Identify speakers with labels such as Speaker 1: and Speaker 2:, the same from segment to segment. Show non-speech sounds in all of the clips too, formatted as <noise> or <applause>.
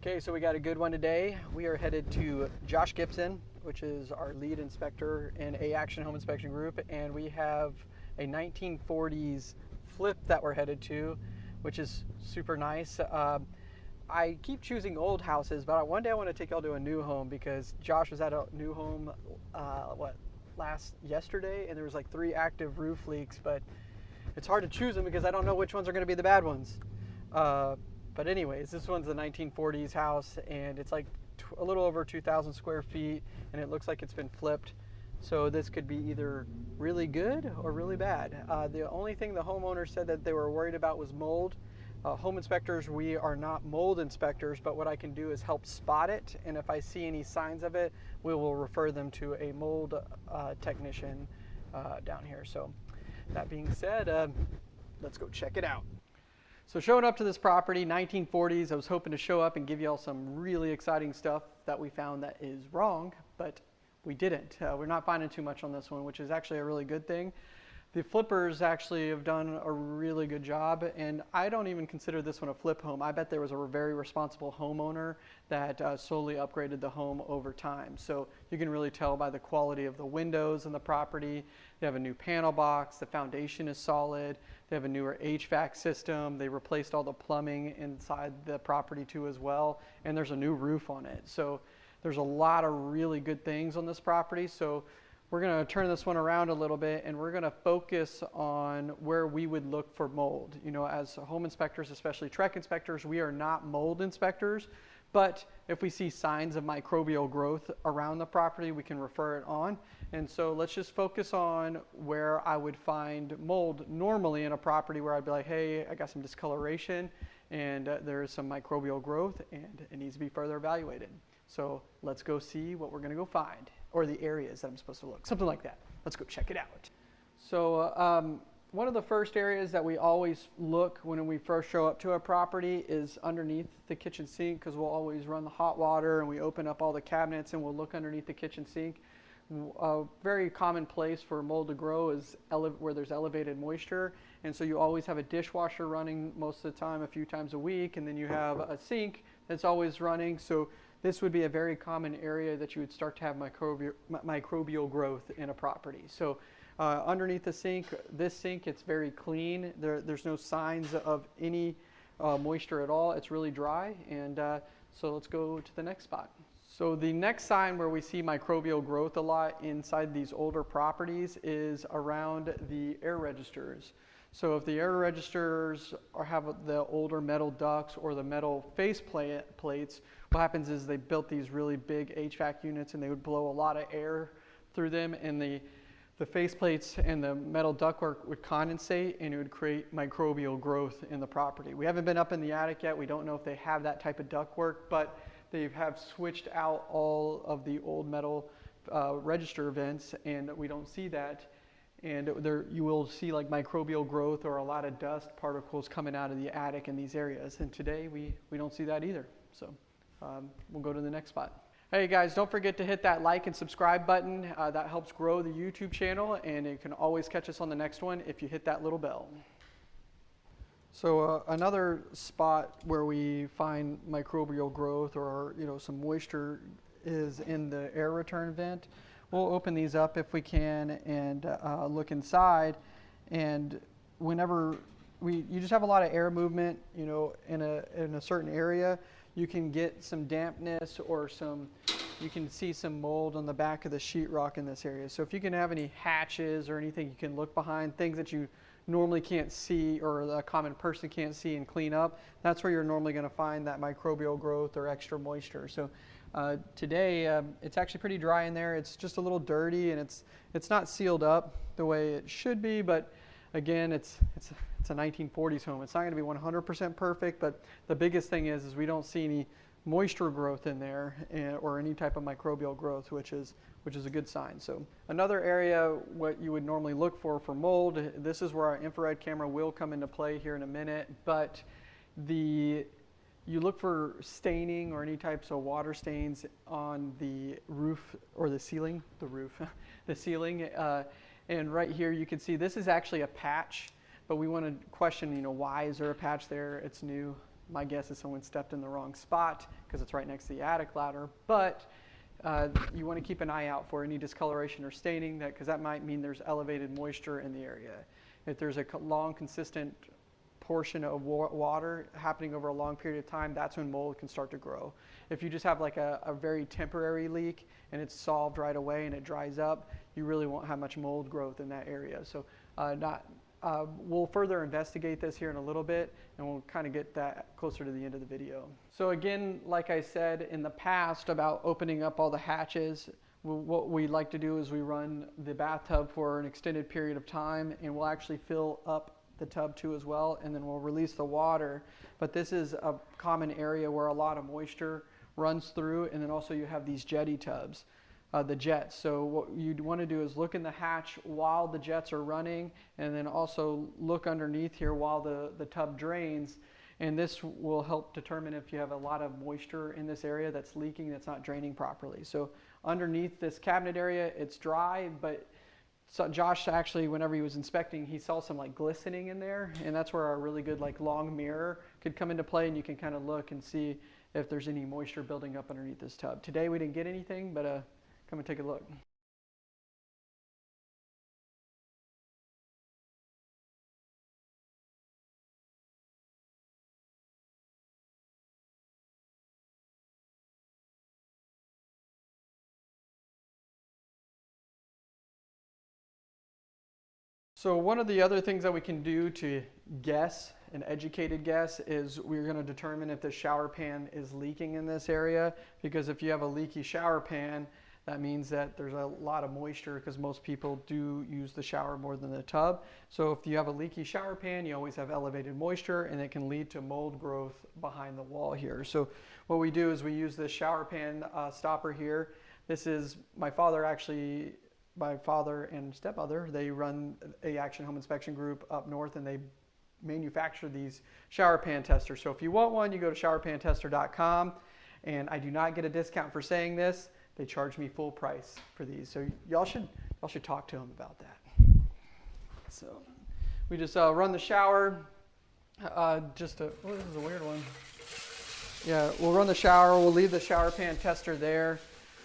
Speaker 1: Okay, so we got a good one today. We are headed to Josh Gibson, which is our lead inspector in A Action Home Inspection Group, and we have a 1940s flip that we're headed to, which is super nice. Um, I keep choosing old houses, but one day I want to take y'all to a new home because Josh was at a new home, uh, what, last yesterday, and there was like three active roof leaks, but it's hard to choose them because I don't know which ones are going to be the bad ones. Uh, but anyways, this one's a 1940s house, and it's like a little over 2,000 square feet, and it looks like it's been flipped. So this could be either really good or really bad. Uh, the only thing the homeowner said that they were worried about was mold. Uh, home inspectors, we are not mold inspectors, but what I can do is help spot it. And if I see any signs of it, we will refer them to a mold uh, technician uh, down here. So that being said, uh, let's go check it out. So showing up to this property, 1940s, I was hoping to show up and give y'all some really exciting stuff that we found that is wrong, but we didn't. Uh, we're not finding too much on this one, which is actually a really good thing. The flippers actually have done a really good job, and I don't even consider this one a flip home. I bet there was a very responsible homeowner that uh, slowly upgraded the home over time. So you can really tell by the quality of the windows in the property. They have a new panel box, the foundation is solid, they have a newer HVAC system, they replaced all the plumbing inside the property too as well, and there's a new roof on it. So there's a lot of really good things on this property. So we're going to turn this one around a little bit and we're going to focus on where we would look for mold. You know, as home inspectors, especially TREC inspectors, we are not mold inspectors, but if we see signs of microbial growth around the property, we can refer it on. And so let's just focus on where I would find mold normally in a property where I'd be like, hey, I got some discoloration and uh, there is some microbial growth and it needs to be further evaluated. So let's go see what we're going to go find or the areas that I'm supposed to look, something like that. Let's go check it out. So uh, um, one of the first areas that we always look when we first show up to a property is underneath the kitchen sink because we'll always run the hot water and we open up all the cabinets and we'll look underneath the kitchen sink. A very common place for mold to grow is where there's elevated moisture and so you always have a dishwasher running most of the time a few times a week and then you have a sink that's always running so this would be a very common area that you would start to have microbial, microbial growth in a property. So uh, underneath the sink, this sink, it's very clean. There, there's no signs of any uh, moisture at all. It's really dry. And uh, so let's go to the next spot. So the next sign where we see microbial growth a lot inside these older properties is around the air registers. So if the air registers have the older metal ducts or the metal face plates, what happens is they built these really big HVAC units and they would blow a lot of air through them and the, the face plates and the metal ductwork would condensate and it would create microbial growth in the property. We haven't been up in the attic yet. We don't know if they have that type of ductwork, but they have switched out all of the old metal uh, register vents and we don't see that and there you will see like microbial growth or a lot of dust particles coming out of the attic in these areas and today we, we don't see that either so um, we'll go to the next spot. Hey guys, don't forget to hit that like and subscribe button. Uh, that helps grow the YouTube channel and you can always catch us on the next one if you hit that little bell. So uh, another spot where we find microbial growth or you know some moisture is in the air return vent. We'll open these up if we can and uh, look inside and whenever we, you just have a lot of air movement, you know, in a, in a certain area, you can get some dampness or some, you can see some mold on the back of the sheetrock in this area. So if you can have any hatches or anything you can look behind, things that you normally can't see or a common person can't see and clean up, that's where you're normally going to find that microbial growth or extra moisture. So uh, today um, it's actually pretty dry in there. It's just a little dirty and it's it's not sealed up the way it should be, but again, it's it's it's a 1940s home. It's not going to be 100% perfect, but the biggest thing is, is we don't see any moisture growth in there eh, or any type of microbial growth, which is, which is a good sign. So another area, what you would normally look for for mold, this is where our infrared camera will come into play here in a minute, but the you look for staining or any types of water stains on the roof or the ceiling, the roof, <laughs> the ceiling. Uh, and right here you can see this is actually a patch but we want to question, you know, why is there a patch there? It's new. my guess is someone stepped in the wrong spot because it's right next to the attic ladder. But uh, you want to keep an eye out for any discoloration or staining that because that might mean there's elevated moisture in the area. If there's a long, consistent portion of wa- water happening over a long period of time, that's when mold can start to grow. If you just have like a, a very temporary leak and it's solved right away and it dries up, you really won't have much mold growth in that area. So uh, not, uh, we'll further investigate this here in a little bit and we'll kind of get that closer to the end of the video. So again, like I said in the past about opening up all the hatches, what we like to do is we run the bathtub for an extended period of time and we'll actually fill up the tub too as well and then we'll release the water. But this is a common area where a lot of moisture runs through and then also you have these jetty tubs uh, the jets. So what you'd want to do is look in the hatch while the jets are running and then also look underneath here while the, the tub drains. And this will help determine if you have a lot of moisture in this area that's leaking, that's not draining properly. So underneath this cabinet area, it's dry, but so Josh actually, whenever he was inspecting, he saw some like glistening in there, and that's where our really good like long mirror could come into play, and you can kind of look and see if there's any moisture building up underneath this tub. Today we didn't get anything, but uh, Come and take a look. So one of the other things that we can do to guess, an educated guess, is we're going to determine if the shower pan is leaking in this area. Because if you have a leaky shower pan, that means that there's a lot of moisture because most people do use the shower more than the tub. So if you have a leaky shower pan, you always have elevated moisture and it can lead to mold growth behind the wall here. So what we do is we use this shower pan uh, stopper here. This is my father actually, my father and stepmother, they run a Action Home Inspection Group up north and they manufacture these shower pan testers. So if you want one, you go to showerpantester.com and I do not get a discount for saying this. They charge me full price for these. So y'all should y'all should talk to them about that. So we just uh, run the shower. Uh, just a oh, this is a weird one. Yeah, we'll run the shower. We'll leave the shower pan tester there.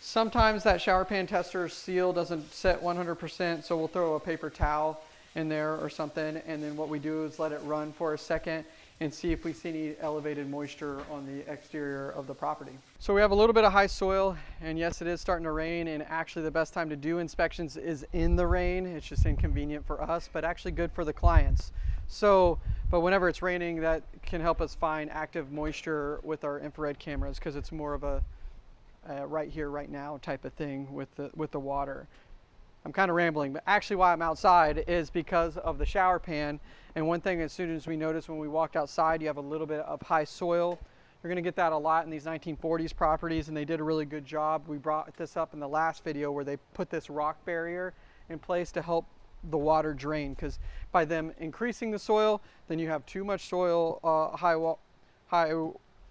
Speaker 1: Sometimes that shower pan tester seal doesn't set 100%, so we'll throw a paper towel in there or something. And then what we do is let it run for a second and see if we see any elevated moisture on the exterior of the property. So we have a little bit of high soil and yes it is starting to rain and actually the best time to do inspections is in the rain. It's just inconvenient for us but actually good for the clients. So but whenever it's raining that can help us find active moisture with our infrared cameras because it's more of a uh, right here right now type of thing with the with the water. I'm kind of rambling, but actually why I'm outside is because of the shower pan. And one thing as soon as we noticed when we walked outside, you have a little bit of high soil. You're gonna get that a lot in these 1940s properties and they did a really good job. We brought this up in the last video where they put this rock barrier in place to help the water drain because by them increasing the soil, then you have too much soil, uh, high, wall, high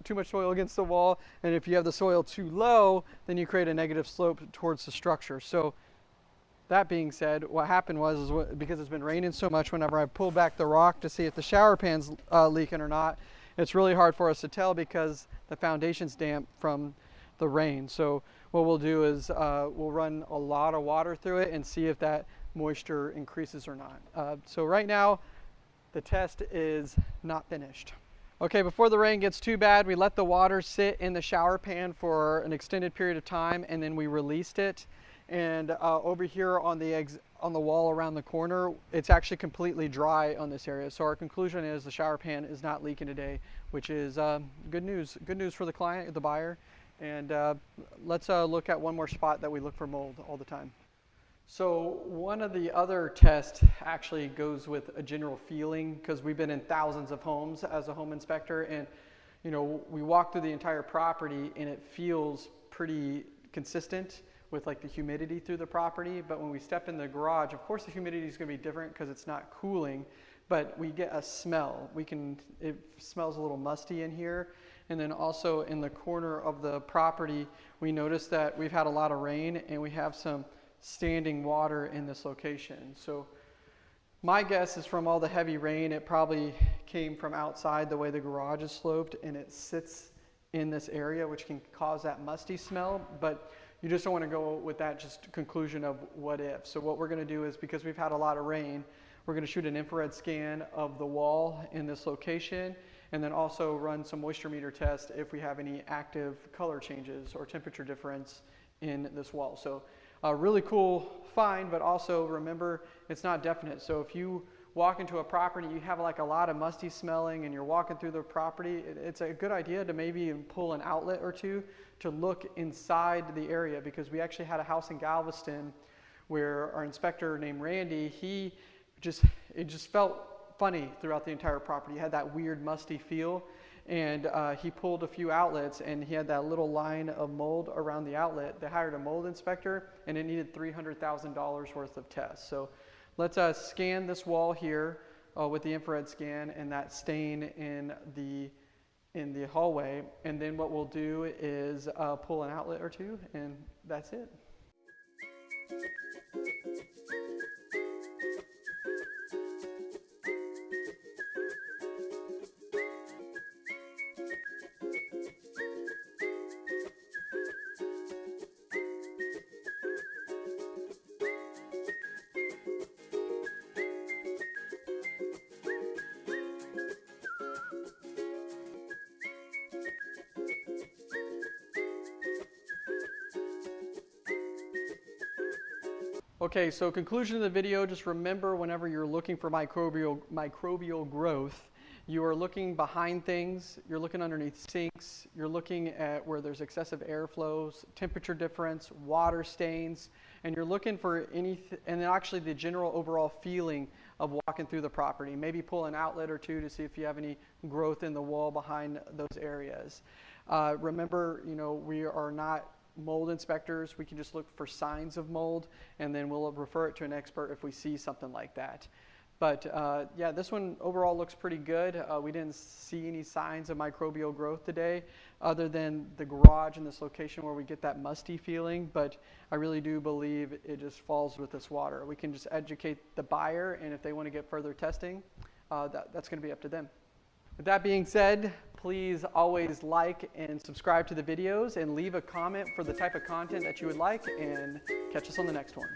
Speaker 1: too much soil against the wall. And if you have the soil too low, then you create a negative slope towards the structure. So that being said, what happened was is what, because it's been raining so much, whenever I pull back the rock to see if the shower pan's uh, leaking or not, it's really hard for us to tell because the foundation's damp from the rain. So what we'll do is uh, we'll run a lot of water through it and see if that moisture increases or not. Uh, so right now, the test is not finished. Okay, before the rain gets too bad, we let the water sit in the shower pan for an extended period of time and then we released it. And uh, over here on the eggs on the wall around the corner, it's actually completely dry on this area. So our conclusion is the shower pan is not leaking today, which is uh, good news. Good news for the client, the buyer. And uh, let's uh, look at one more spot that we look for mold all the time. So one of the other tests actually goes with a general feeling because we've been in thousands of homes as a home inspector and you know we walk through the entire property and it feels pretty consistent with like the humidity through the property. But when we step in the garage, of course the humidity is going to be different because it's not cooling, but we get a smell. We can, it smells a little musty in here. And then also in the corner of the property, we notice that we've had a lot of rain and we have some standing water in this location. So My guess is from all the heavy rain, it probably came from outside the way the garage is sloped and it sits in this area, which can cause that musty smell. But you just don't want to go with that just conclusion of what if. So what we're going to do is because we've had a lot of rain, we're going to shoot an infrared scan of the wall in this location and then also run some moisture meter test if we have any active color changes or temperature difference in this wall. So a really cool find, but also remember it's not definite. So if you walk into a property, you have like a lot of musty smelling and you're walking through the property, it's a good idea to maybe even pull an outlet or two to look inside the area because we actually had a house in Galveston where our inspector named Randy, he just, it just felt funny throughout the entire property. It had that weird musty feel and uh, he pulled a few outlets and he had that little line of mold around the outlet. They hired a mold inspector and it needed $300,000 worth of tests. So let's uh, scan this wall here uh, with the infrared scan and that stain in the in the hallway and then what we'll do is uh, pull an outlet or two and that's it. Okay, so conclusion of the video, just remember whenever you're looking for microbial, microbial growth, you are looking behind things, you're looking underneath sinks, you're looking at where there's excessive airflows, temperature difference, water stains, and you're looking for any, and then actually the general overall feeling of walking through the property. Maybe pull an outlet or two to see if you have any growth in the wall behind those areas. Uh, remember, you know, we are not mold inspectors, we can just look for signs of mold and then we'll refer it to an expert if we see something like that. But uh, yeah, this one overall looks pretty good. Uh, we didn't see any signs of microbial growth today other than the garage in this location where we get that musty feeling. But I really do believe it just falls with this water. We can just educate the buyer and if they want to get further testing, uh, that, that's going to be up to them. With that being said, please always like and subscribe to the videos and leave a comment for the type of content that you would like and catch us on the next one.